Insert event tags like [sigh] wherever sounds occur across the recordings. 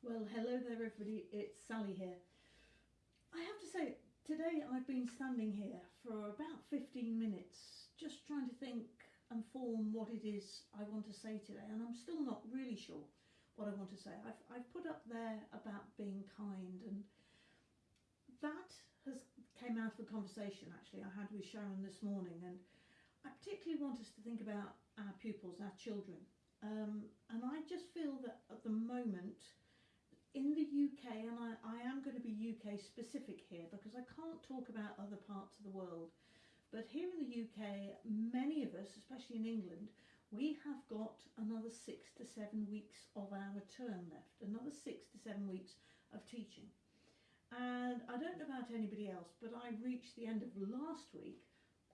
Well, hello there, everybody. It's Sally here. I have to say, today I've been standing here for about 15 minutes just trying to think and form what it is I want to say today, and I'm still not really sure what I want to say. I've, I've put up there about being kind, and that has came out of a conversation actually I had with Sharon this morning, and I particularly want us to think about our pupils, our children. Um, and I just feel that at the moment, in the UK, and I, I am going to be UK specific here because I can't talk about other parts of the world, but here in the UK, many of us, especially in England, we have got another six to seven weeks of our term left, another six to seven weeks of teaching. And I don't know about anybody else, but I reached the end of last week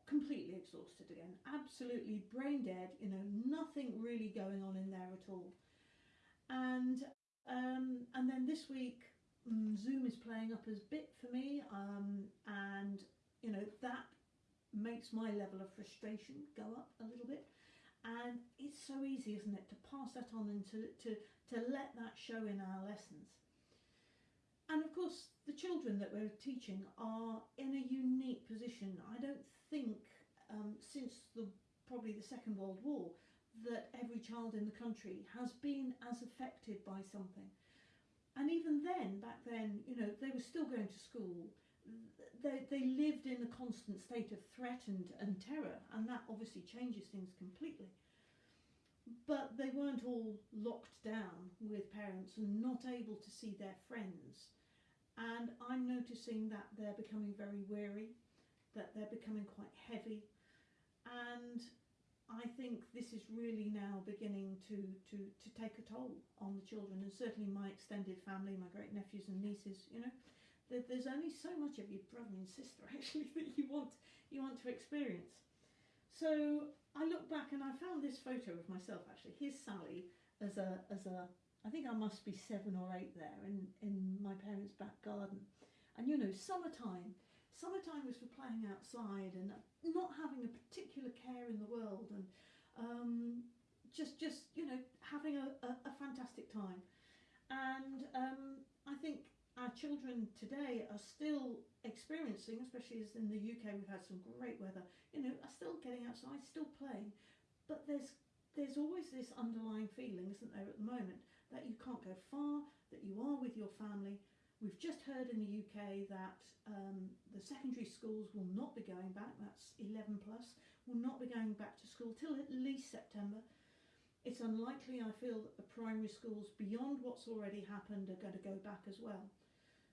completely exhausted again, absolutely brain dead, you know, nothing really going on in there at all. And um, and then this week, um, Zoom is playing up as bit for me, um, and you know that makes my level of frustration go up a little bit. And it's so easy, isn't it, to pass that on and to, to, to let that show in our lessons. And of course, the children that we're teaching are in a unique position. I don't think um, since the probably the Second World War that every child in the country has been as affected by something. And even then, back then, you know, they were still going to school. They, they lived in a constant state of threat and, and terror, and that obviously changes things completely. But they weren't all locked down with parents and not able to see their friends. And I'm noticing that they're becoming very weary, that they're becoming quite heavy, and I think this is really now beginning to, to, to take a toll on the children and certainly my extended family, my great nephews and nieces, you know. That there's only so much of your brother and sister [laughs] actually that you want you want to experience. So I look back and I found this photo of myself actually. Here's Sally as a as a I think I must be seven or eight there in, in my parents' back garden. And you know, summertime, summertime was for playing outside and not having a particular care in the world and um, just just you know having a, a, a fantastic time. And um, I think our children today are still experiencing especially as in the UK we've had some great weather you know are still getting outside still playing but there's there's always this underlying feeling isn't there at the moment that you can't go far that you are with your family We've just heard in the UK that um, the secondary schools will not be going back, that's 11 plus, will not be going back to school till at least September. It's unlikely, I feel, that the primary schools beyond what's already happened are going to go back as well.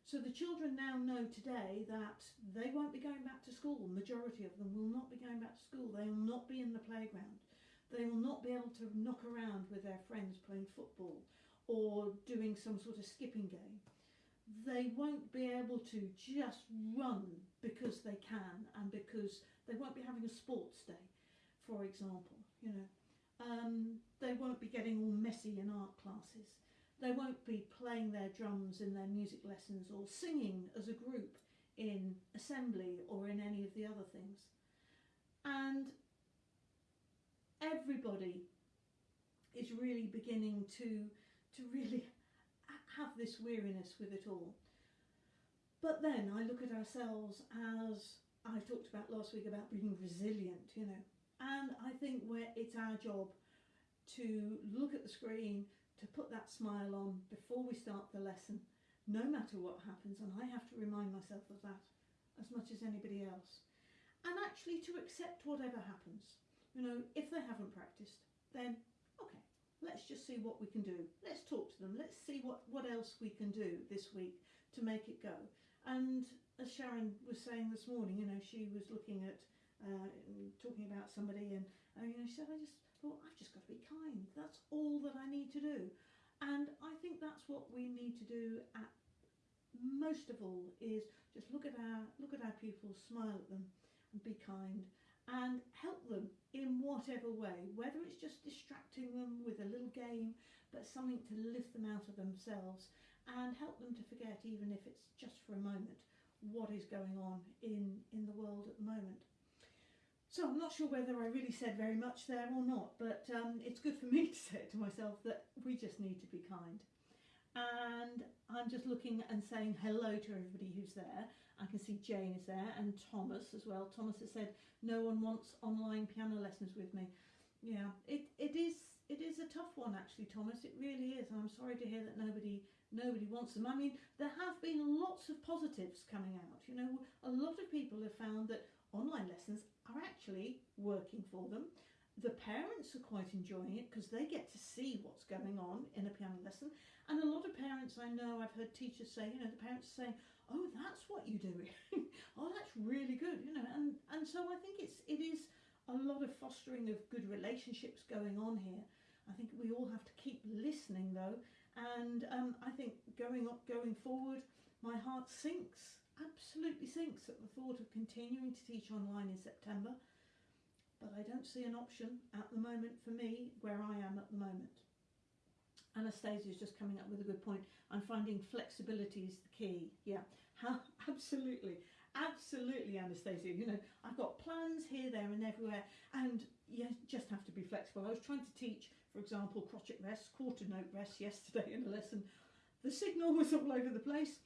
So the children now know today that they won't be going back to school. Majority of them will not be going back to school. They will not be in the playground. They will not be able to knock around with their friends playing football or doing some sort of skipping game they won't be able to just run because they can and because they won't be having a sports day, for example, you know. Um, they won't be getting all messy in art classes. They won't be playing their drums in their music lessons or singing as a group in assembly or in any of the other things. And everybody is really beginning to to really have this weariness with it all. But then I look at ourselves as I talked about last week about being resilient, you know, and I think where it's our job to look at the screen, to put that smile on before we start the lesson, no matter what happens, and I have to remind myself of that as much as anybody else. And actually to accept whatever happens. You know, if they haven't practiced, then let's just see what we can do. Let's talk to them. Let's see what, what else we can do this week to make it go. And as Sharon was saying this morning, you know, she was looking at, uh, talking about somebody and, uh, you know, she said, I just thought, I've just got to be kind. That's all that I need to do. And I think that's what we need to do at most of all is just look at our look at our pupils, smile at them and be kind and help them in whatever way, whether it's just distracting them with a little game, but something to lift them out of themselves and help them to forget, even if it's just for a moment, what is going on in, in the world at the moment. So I'm not sure whether I really said very much there or not, but um, it's good for me [laughs] to say it to myself that we just need to be kind. And I'm just looking and saying hello to everybody who's there. I can see Jane is there and Thomas as well. Thomas has said no one wants online piano lessons with me. Yeah, it, it is it is a tough one actually, Thomas. It really is, and I'm sorry to hear that nobody nobody wants them. I mean, there have been lots of positives coming out. You know, a lot of people have found that online lessons are actually working for them. The parents are quite enjoying it because they get to see what's going on in a piano lesson. And a lot of parents I know, I've heard teachers say, you know, the parents are saying, "Oh, that's what you do. [laughs] oh, that's really good." You know, and and so I think it's it is a lot of fostering of good relationships going on here. I think we all have to keep listening though, and um, I think going up, going forward, my heart sinks, absolutely sinks at the thought of continuing to teach online in September. But I don't see an option at the moment for me where I am at the moment. Anastasia is just coming up with a good point. I'm finding flexibility is the key. Yeah, [laughs] absolutely. Absolutely, Anastasia. You know, I've got plans here, there, and everywhere, and you just have to be flexible. I was trying to teach, for example, crotchet rest, quarter note rest yesterday in a lesson. The signal was all over the place.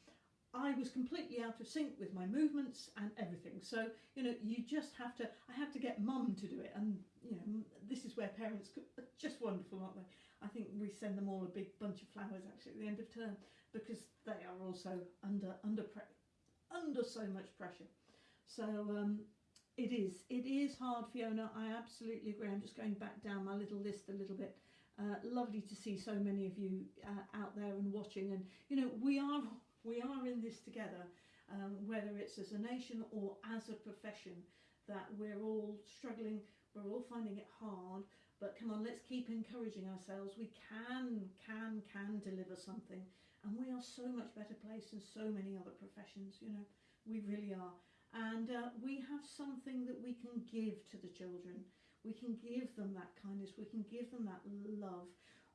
I was completely out of sync with my movements and everything. So, you know, you just have to, I had to get mum to do it. And, you know, this is where parents are just wonderful, aren't they? I think we send them all a big bunch of flowers actually at the end of term because they are also under, under under so much pressure. So um, it is. It is hard, Fiona. I absolutely agree. I'm just going back down my little list a little bit. Uh, lovely to see so many of you uh, out there and watching. And you know, we are we are in this together, um, whether it's as a nation or as a profession. That we're all struggling. We're all finding it hard. But come on, let's keep encouraging ourselves. We can, can, can deliver something. And we are so much better placed than so many other professions, you know, we really are. And uh, we have something that we can give to the children. We can give them that kindness. We can give them that love.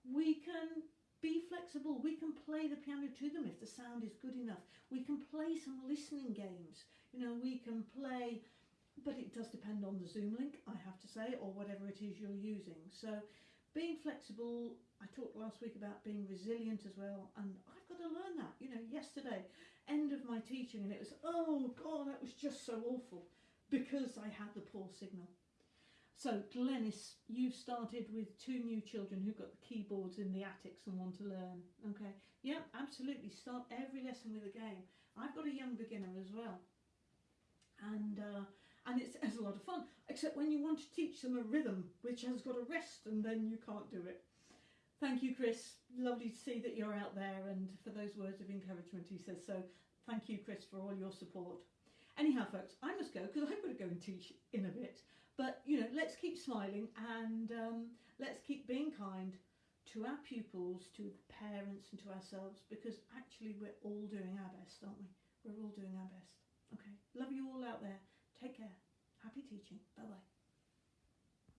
We can be flexible. We can play the piano to them if the sound is good enough. We can play some listening games. You know, we can play, but it does depend on the Zoom link, I have to say, or whatever it is you're using. So being flexible, I talked last week about being resilient as well, and I've got to learn that. You know, yesterday, end of my teaching, and it was, oh God, that was just so awful because I had the poor signal. So, Glennis, you've started with two new children who've got the keyboards in the attics and want to learn. Okay, yeah, absolutely. Start every lesson with a game. I've got a young beginner as well, and uh, and it's, it's a lot of fun. Except when you want to teach them a rhythm which has got a rest, and then you can't do it. Thank you, Chris. Lovely to see that you're out there, and for those words of encouragement, he says so. Thank you, Chris, for all your support. Anyhow, folks, I must go because I've got to go and teach in a bit. But you know, let's keep smiling and um, let's keep being kind to our pupils, to the parents, and to ourselves because actually we're all doing our best, aren't we? We're all doing our best. Okay, love you all out there. Take care. Happy teaching. Bye bye.